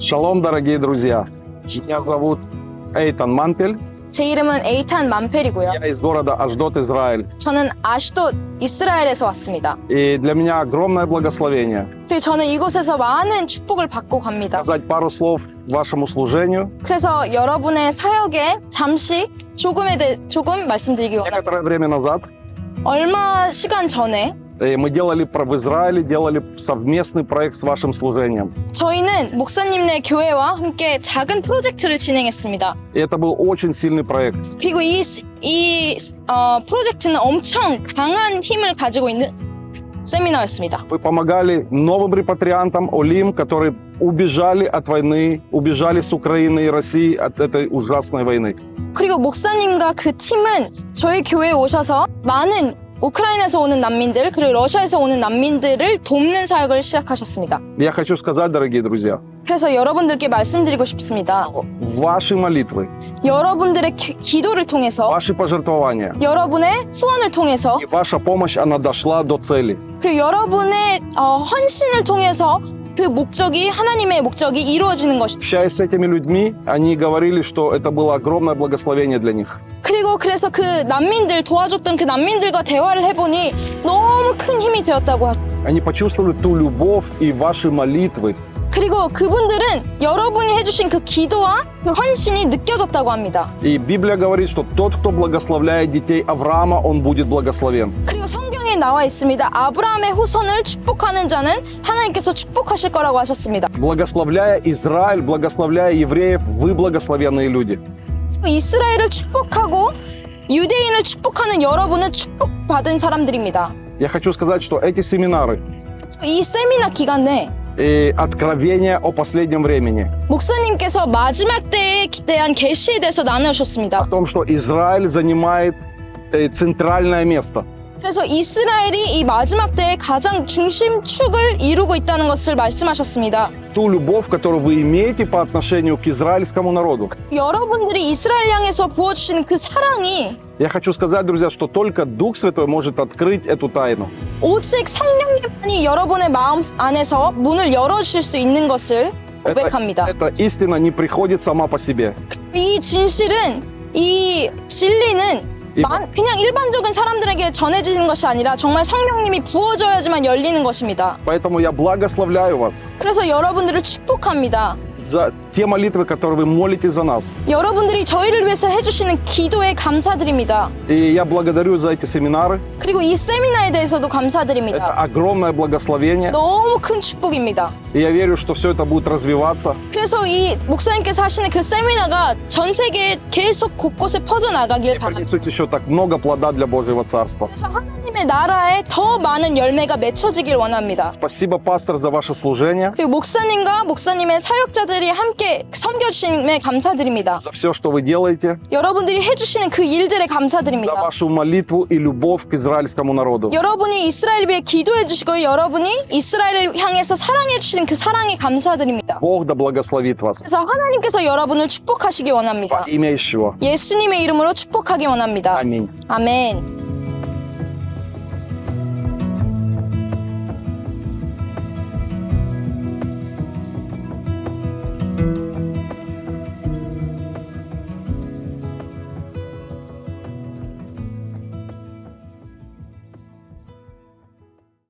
Шалом, дорогие друзья. Меня зовут Эйтан Манпель. 제 이름은 에이탄 만펠이고요. Я из города Аждот, Израиль. 저는 아시도 이스라엘에서 왔습니다. И для меня огромное благословение 그리고 저는 이곳에서 많은 축복을 받고 갑니다. сказать пару слов вашему служению. 그래서 여러분의 사역에 잠시 조금에 대해 조금 말씀드리기 원합니다. Некоторое время назад 얼마 시간 전에 э, мы делали про- в Израиле, делали совместный проект с вашим служением. 저희는 목사님네 교회와 함께 작은 프로젝트를 진행했습니다. И это был очень сильный проект. 그리고 이, 이 어, 프로젝트는 엄청 강한 힘을 가지고 있는 세미나였습니다. Вы помогали новым репатриантам, олим, которые убежали от войны, убежали с Украины и России от этой ужасной войны. 그리고 목사님과 그 팀은 저희 교회에 오셔서 많은 우크라이나에서 오는 난민들 그리고 러시아에서 오는 난민들을 돕는 사역을 시작하셨습니다. Я хочу сказать, дорогие друзья, 그래서 여러분들께 말씀드리고 싶습니다. ваши молитвы, 여러분들의 기, 기도를 통해서 ваши пожертвования 여러분의 후원을 통해서 и ваша помощь, она дошла до цели. 그리고 여러분의 어, 헌신을 통해서 그 목적이 하나님의 목적이 이루어지는 것입니다. Общаясь с этими людьми, они говорили, что это было огромное благословение для них. 그리고 그래서 그 난민들 도와줬던 그 난민들과 대화를 해보니 너무 큰 힘이 되었다고 하죠. Они почувствовали ту любовь и ваши молитвы. 그리고 그분들은 여러분이 해주신 그 기도와 그 헌신이 느껴졌다고 합니다. И Библия говорит, что тот, кто благословляет детей Авраама, он будет благословен. 그리고 성경에 나와 있습니다. 아브라함의 후손을 축복하는 자는 하나님께서 축복하실 거라고 하셨습니다. Благословляя Израиль, благословляя евреев, вы благословенные люди. 그래서 이스라엘을 축복하고 유대인을 축복하는 여러분은 축복받은 사람들입니다. Я хочу сказать, что эти семинары 그래서 이 세미나 기간 내 и откровения о последнем времени, 목사님께서 마지막 때에 대한 계시에 대해서 나누셨습니다. о том, что Израиль занимает э, центральное место. 그래서 이스라엘이 이 마지막 때에 가장 중심축을 이루고 있다는 것을 말씀하셨습니다. Ту любовь, которую вы имеете по отношению к израильскому народу. 여러분들이 이스라엘 향해서 부어주시는 그 사랑이 Я хочу сказать, друзья, что только Дух Святой может открыть эту тайну. 오직 성령님만이 여러분의 마음 안에서 문을 열어주실 수 있는 것을 Это, 고백합니다. эта истина не приходит сама по себе. 이 진실은 이 진리는 이- 만- 그냥 일반적인 사람들에게 전해지는 것이 아니라 정말 성령님이 부어줘야지만 열리는 것입니다. Поэтому я благословляю вас 그래서 여러분들을 축복합니다. за те молитвы, которые вы молите за нас. 여러분들이 저희를 위해서 해주시는 기도에 감사드립니다. И я благодарю за эти семинары. 그리고 이 세미나에 대해서도 Это 감사드립니다. огромное благословение. 너무 큰 축복입니다. И я верю, что все это будет развиваться. 그래서 이 목사님께서 하시는 그 세미나가 전 세계에 계속 곳곳에 퍼져나가길 И 바랍니다. принесут еще так много плода для Божьего Царства. 그래서 하나님 의 나라에 더 많은 열매가 맺혀지길 원합니다. Спасибо, пастор, за ваше служение, 그리고 목사님과 목사님의 사역자들이 함께 섬겨주심에 감사드립니다. за все, что вы делаете, 여러분들이 해주시는 그 일들에 за 감사드립니다. вашу молитву и любовь к израильскому народу. 여러분이 이스라엘 위해 기도해 주시고 여러분이 이스라엘을 향해서 사랑해 주시는 그 사랑에 감사드립니다. Бог да благословит вас. 그래서 하나님께서 여러분을 축복하시기 원합니다. Во имя Ишуа. 예수님의 이름으로 축복하기 원합니다. Аминь. 아멘.